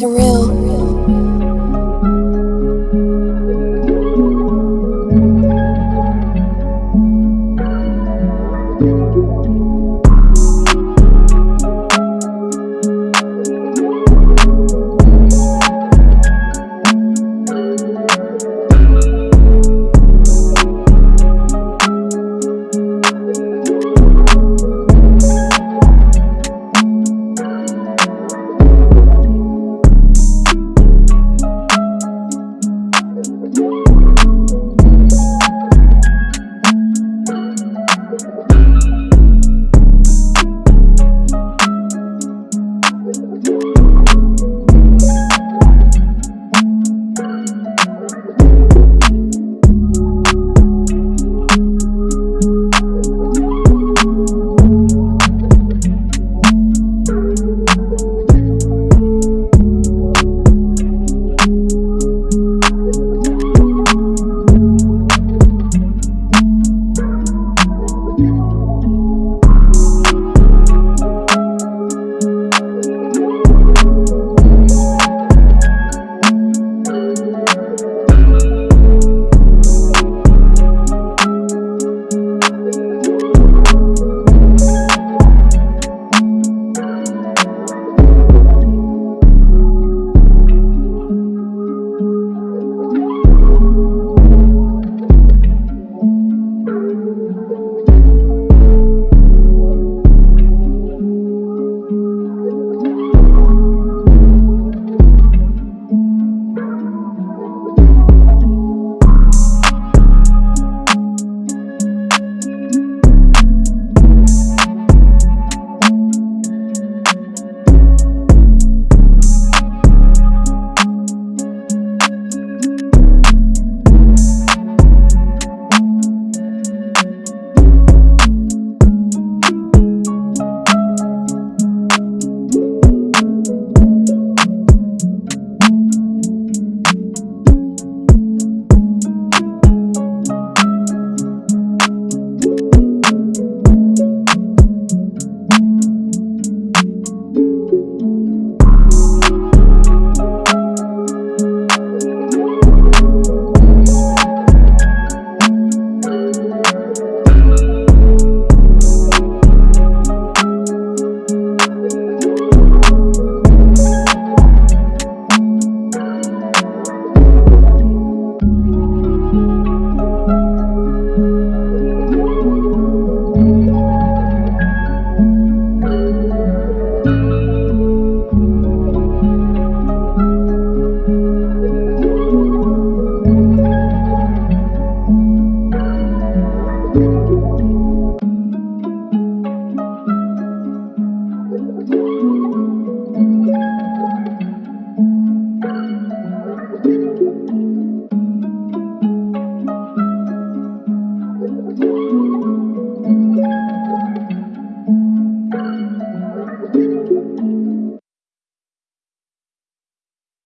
surreal.